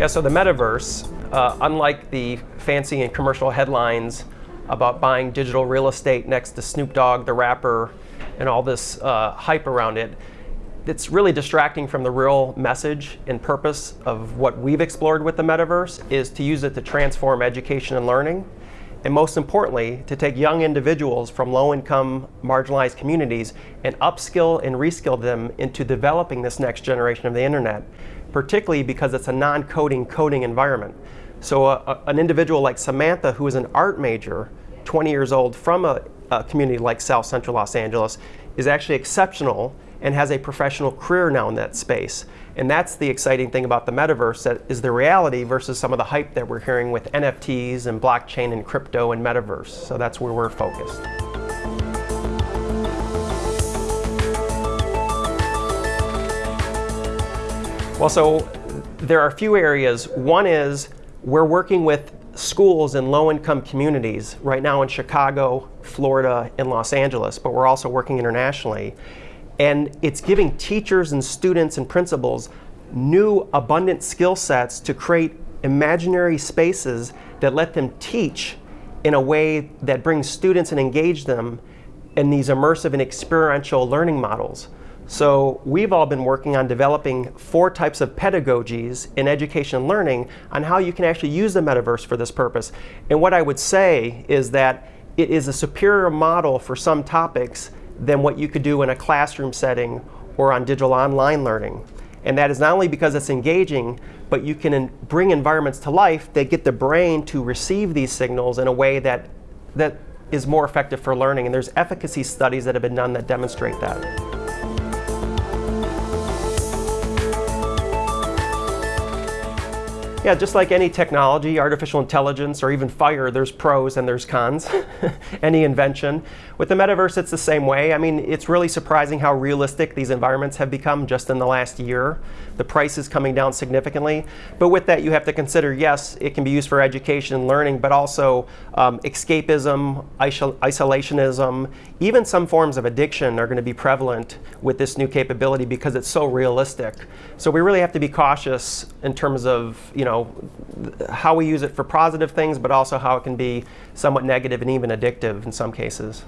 Yeah, so the metaverse, uh, unlike the fancy and commercial headlines about buying digital real estate next to Snoop Dogg, the rapper, and all this uh, hype around it, it's really distracting from the real message and purpose of what we've explored with the metaverse is to use it to transform education and learning. And most importantly, to take young individuals from low-income, marginalized communities and upskill and reskill them into developing this next generation of the internet particularly because it's a non-coding coding environment. So a, a, an individual like Samantha, who is an art major, 20 years old, from a, a community like South Central Los Angeles, is actually exceptional and has a professional career now in that space. And that's the exciting thing about the metaverse, that is the reality versus some of the hype that we're hearing with NFTs and blockchain and crypto and metaverse. So that's where we're focused. Well, so there are a few areas. One is we're working with schools in low-income communities right now in Chicago, Florida, and Los Angeles, but we're also working internationally. And it's giving teachers and students and principals new abundant skill sets to create imaginary spaces that let them teach in a way that brings students and engage them in these immersive and experiential learning models. So we've all been working on developing four types of pedagogies in education learning on how you can actually use the metaverse for this purpose. And what I would say is that it is a superior model for some topics than what you could do in a classroom setting or on digital online learning. And that is not only because it's engaging, but you can bring environments to life that get the brain to receive these signals in a way that, that is more effective for learning. And there's efficacy studies that have been done that demonstrate that. Yeah, just like any technology, artificial intelligence, or even fire, there's pros and there's cons. any invention. With the metaverse, it's the same way. I mean, it's really surprising how realistic these environments have become just in the last year. The price is coming down significantly. But with that, you have to consider, yes, it can be used for education and learning, but also um, escapism, isolationism, even some forms of addiction are going to be prevalent with this new capability because it's so realistic. So we really have to be cautious in terms of, you know, know, how we use it for positive things, but also how it can be somewhat negative and even addictive in some cases.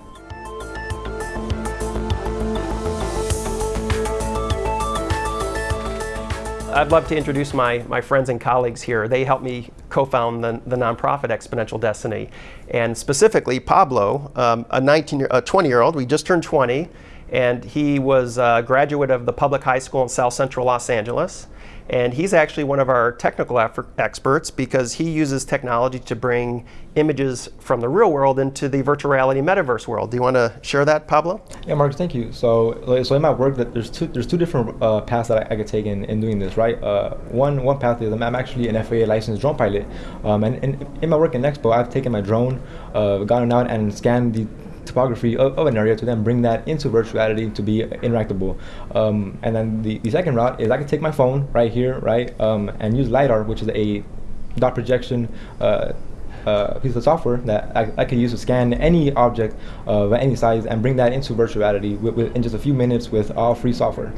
I'd love to introduce my, my friends and colleagues here. They helped me co-found the, the nonprofit Exponential Destiny. And specifically, Pablo, um, a 19 a 20 year old, we just turned 20, and he was a graduate of the public high school in South Central Los Angeles. And he's actually one of our technical experts because he uses technology to bring images from the real world into the virtual reality metaverse world. Do you want to share that, Pablo? Yeah, Mark, thank you. So, so in my work, that there's two there's two different uh, paths that I, I, could take in, in doing this, right? Uh, one one path is I'm actually an FAA licensed drone pilot, um, and, and, in my work in Expo, I've taken my drone, uh, gone out and scanned the topography of, of, an area to then bring that into virtuality to be interactable. Um, and then the, the second route is I can take my phone right here, right, um, and use LiDAR, which is a dot projection uh, uh, piece of software that I, I, can use to scan any object of any size and bring that into virtuality with, with, in just a few minutes with all free software.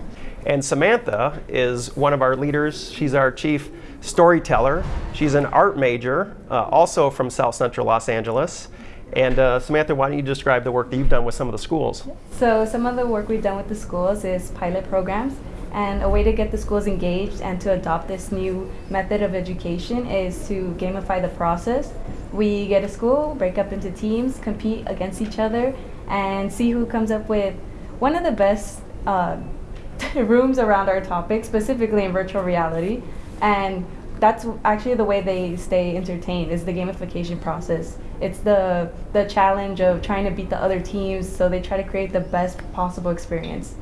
And Samantha is one of our leaders. She's our chief storyteller. She's an art major, uh, also from South Central Los Angeles. And uh, Samantha, why don't you describe the work that you've done with some of the schools? So some of the work we've done with the schools is pilot programs. And a way to get the schools engaged and to adopt this new method of education is to gamify the process. We get a school, break up into teams, compete against each other, and see who comes up with one of the best uh, rooms around our topic, specifically in virtual reality. And that's actually the way they stay entertained is the gamification process. It's the the challenge of trying to beat the other teams, so they try to create the best possible experience.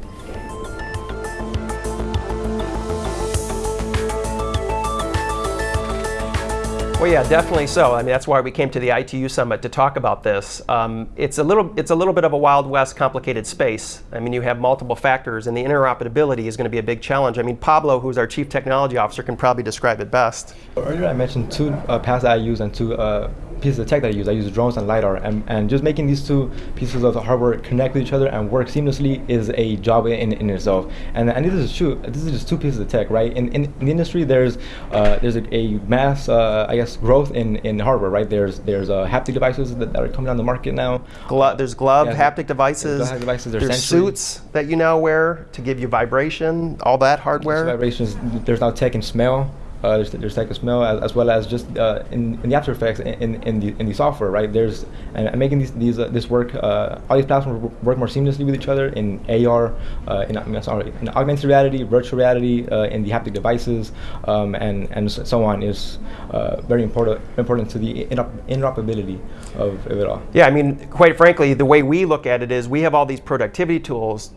Well, yeah, definitely so. I mean, that's why we came to the ITU Summit to talk about this. Um, it's a little, it's a little bit of a Wild West complicated space. I mean, you have multiple factors, and the interoperability is going to be a big challenge. I mean, Pablo, who's our Chief Technology Officer, can probably describe it best. Earlier, I mentioned two uh, paths I use and two uh, pieces of tech that I use. I use drones and lidar, and, and just making these two pieces of hardware connect with each other and work seamlessly is a job in, in itself. And and this is true. This is just two pieces of tech, right? In in, in the industry, there's uh, there's a, a mass, uh, I guess, growth in, in hardware, right? There's there's uh, haptic devices that, that, are coming on the market now. Glo there's glove yeah, haptic devices. Haptic devices. There's, there's suits that you now wear to give you vibration. All that hardware. There's vibrations. There's now tech and smell. Uh, there's, there's Tech Smell as, as well as just uh, in, in the After Effects in, in, the in the software, right? There's and, and making these these uh, this work uh, all these platforms work more seamlessly with each other in AR, in sorry, in augmented reality, virtual reality, in the haptic devices, um, and and so on is very important important to the interoperability of, of it all. Yeah, I mean, quite frankly, the way we look at it is we have all these productivity tools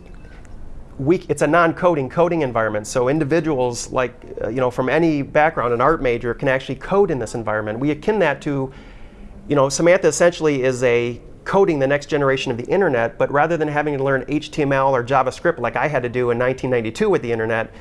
we, it's a non-coding coding environment. So individuals like, uh, you know, from any background, an art major can actually code in this environment. We akin that to, you know, Samantha essentially is a coding the next generation of the internet, but rather than having to learn HTML or JavaScript like I had to do in 1992 with the internet,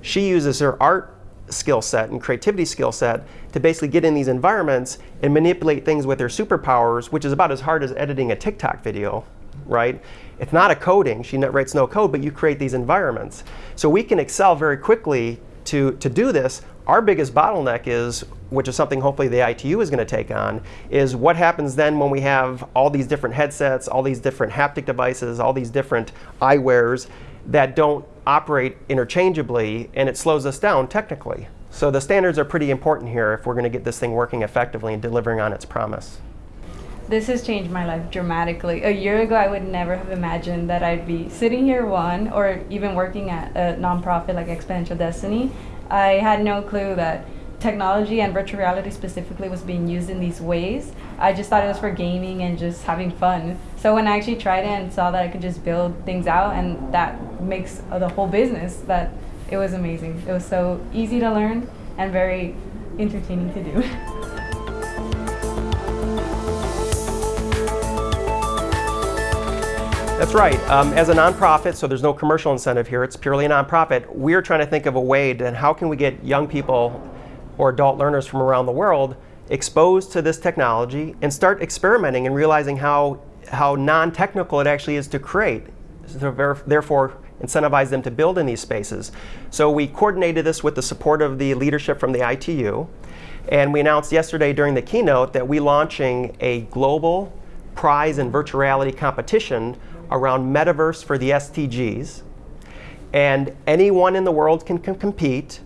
she uses her art skill set and creativity skill set to basically get in these environments and manipulate things with their superpowers, which is about as hard as editing a TikTok video right? It's not a coding. She writes no code, but you create these environments. So we can excel very quickly to, to do this. Our biggest bottleneck is, which is something hopefully the ITU is going to take on, is what happens then when we have all these different headsets, all these different haptic devices, all these different eyewears that don't operate interchangeably, and it slows us down technically. So the standards are pretty important here if we're going to get this thing working effectively and delivering on its promise this has changed my life dramatically. A year ago, I would never have imagined that I'd be sitting here, one, or even working at a nonprofit like Exponential Destiny. I had no clue that technology and virtual reality specifically was being used in these ways. I just thought it was for gaming and just having fun. So when I actually tried it and saw that I could just build things out and that makes the whole business, that it was amazing. It was so easy to learn and very entertaining to do. That's right. Um, as a nonprofit, so there's no commercial incentive here, it's purely a nonprofit, we're trying to think of a way to how can we get young people or adult learners from around the world exposed to this technology and start experimenting and realizing how, how non-technical it actually is to create. So therefore, incentivize them to build in these spaces. So we coordinated this with the support of the leadership from the ITU. And we announced yesterday during the keynote that we're launching a global prize and virtual reality competition around metaverse for the SDGs. And anyone in the world can, can compete.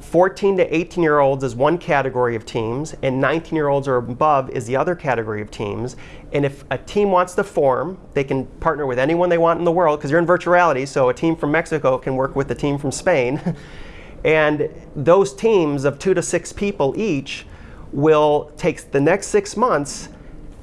14 to 18 year olds is one category of teams, and 19 year olds or above is the other category of teams. And if a team wants to form, they can partner with anyone they want in the world, because you're in virtuality, so a team from Mexico can work with a team from Spain. and those teams of two to six people each will take the next six months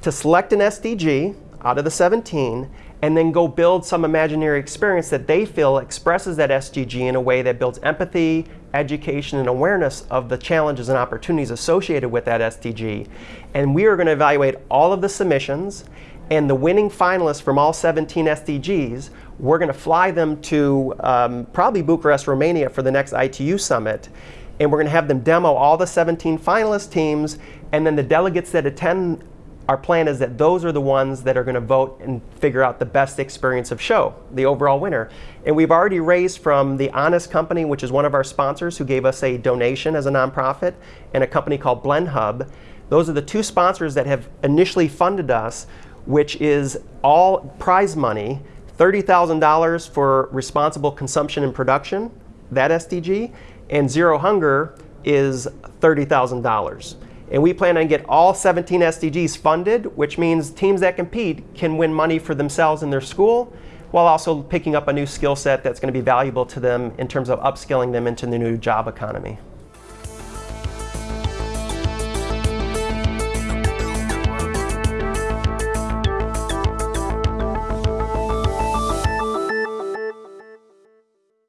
to select an SDG out of the 17 and then go build some imaginary experience that they feel expresses that SDG in a way that builds empathy, education, and awareness of the challenges and opportunities associated with that SDG. And we are going to evaluate all of the submissions and the winning finalists from all 17 SDGs, we're going to fly them to um, probably Bucharest, Romania for the next ITU summit. And we're going to have them demo all the 17 finalist teams, and then the delegates that attend our plan is that those are the ones that are going to vote and figure out the best experience of show, the overall winner. And we've already raised from the Honest Company, which is one of our sponsors who gave us a donation as a nonprofit, and a company called Blend Hub. Those are the two sponsors that have initially funded us, which is all prize money, $30,000 for responsible consumption and production, that SDG, and Zero Hunger is $30,000. And we plan on get all 17 SDGs funded, which means teams that compete can win money for themselves and their school, while also picking up a new skill set that's going to be valuable to them in terms of upskilling them into the new job economy.